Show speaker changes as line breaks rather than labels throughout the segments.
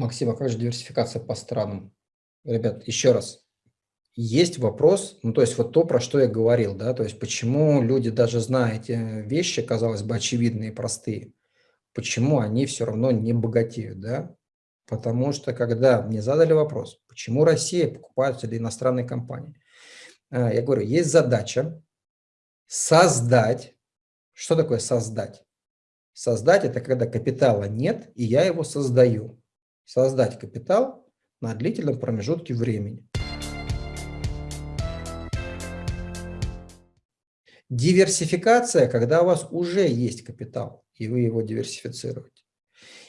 Максим, а как же диверсификация по странам? Ребят, еще раз. Есть вопрос, ну то есть вот то, про что я говорил, да, то есть почему люди, даже зная эти вещи, казалось бы, очевидные и простые, почему они все равно не богатеют, да? Потому что когда мне задали вопрос, почему Россия покупает или иностранные компании, а, я говорю, есть задача создать. Что такое создать? Создать – это когда капитала нет, и я его создаю. Создать капитал на длительном промежутке времени. Диверсификация, когда у вас уже есть капитал, и вы его диверсифицируете.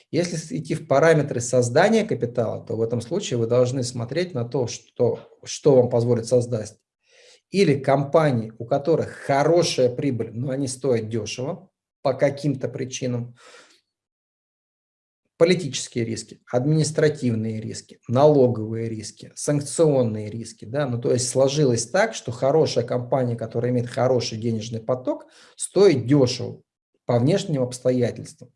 Если идти в параметры создания капитала, то в этом случае вы должны смотреть на то, что, что вам позволит создать или компании, у которых хорошая прибыль, но они стоят дешево по каким-то причинам, политические риски, административные риски, налоговые риски, санкционные риски. Да? Ну, то есть сложилось так, что хорошая компания, которая имеет хороший денежный поток, стоит дешево по внешним обстоятельствам.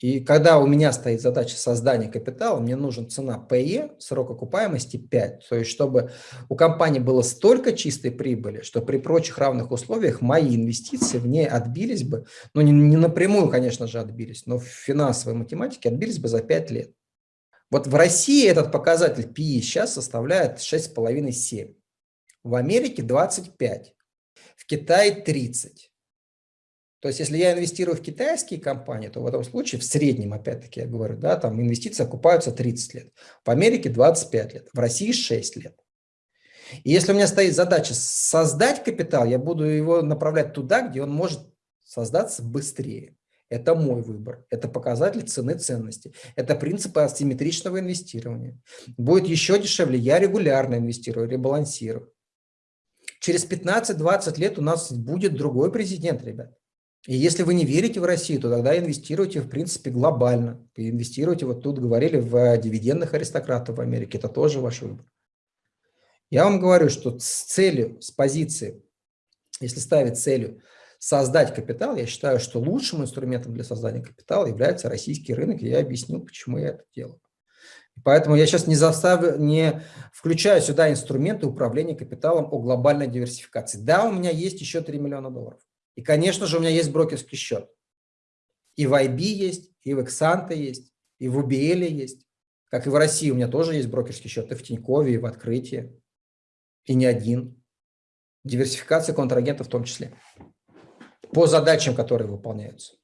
И когда у меня стоит задача создания капитала, мне нужен цена PE, срок окупаемости 5. То есть, чтобы у компании было столько чистой прибыли, что при прочих равных условиях мои инвестиции в ней отбились бы, ну не, не напрямую, конечно же, отбились, но в финансовой математике отбились бы за 5 лет. Вот в России этот показатель PE сейчас составляет 6,5-7. В Америке 25, в Китае 30. То есть, если я инвестирую в китайские компании, то в этом случае, в среднем, опять-таки я говорю, да, там инвестиции окупаются 30 лет. В Америке 25 лет, в России 6 лет. И если у меня стоит задача создать капитал, я буду его направлять туда, где он может создаться быстрее. Это мой выбор, это показатель цены ценности, это принципы асимметричного инвестирования. Будет еще дешевле, я регулярно инвестирую, ребалансирую. Через 15-20 лет у нас будет другой президент, ребят. И если вы не верите в Россию, то тогда инвестируйте, в принципе, глобально. Инвестируйте, вот тут говорили, в дивидендных аристократов в Америке. Это тоже ваш выбор. Я вам говорю, что с целью, с позиции, если ставить целью создать капитал, я считаю, что лучшим инструментом для создания капитала является российский рынок, и я объясню, почему я это делаю. Поэтому я сейчас не, заставлю, не включаю сюда инструменты управления капиталом о глобальной диверсификации. Да, у меня есть еще 3 миллиона долларов. И, конечно же, у меня есть брокерский счет. И в IB есть, и в Exante есть, и в UBL есть. Как и в России у меня тоже есть брокерский счет, и в Тинькове, и в Открытии. И не один. Диверсификация контрагентов в том числе. По задачам, которые выполняются.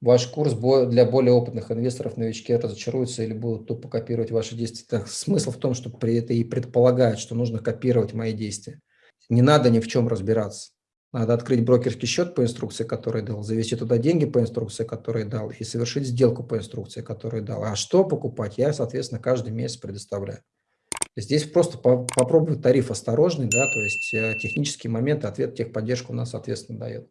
Ваш курс для более опытных инвесторов, новички разочаруются или будут тупо копировать ваши действия. Смысл в том, что при это и предполагает, что нужно копировать мои действия. Не надо ни в чем разбираться. Надо открыть брокерский счет по инструкции, который дал, завести туда деньги по инструкции, который дал, и совершить сделку по инструкции, которую дал. А что покупать, я, соответственно, каждый месяц предоставляю. Здесь просто по попробовать тариф осторожный, да, то есть э, технические моменты, ответ техподдержка у нас, соответственно, дает.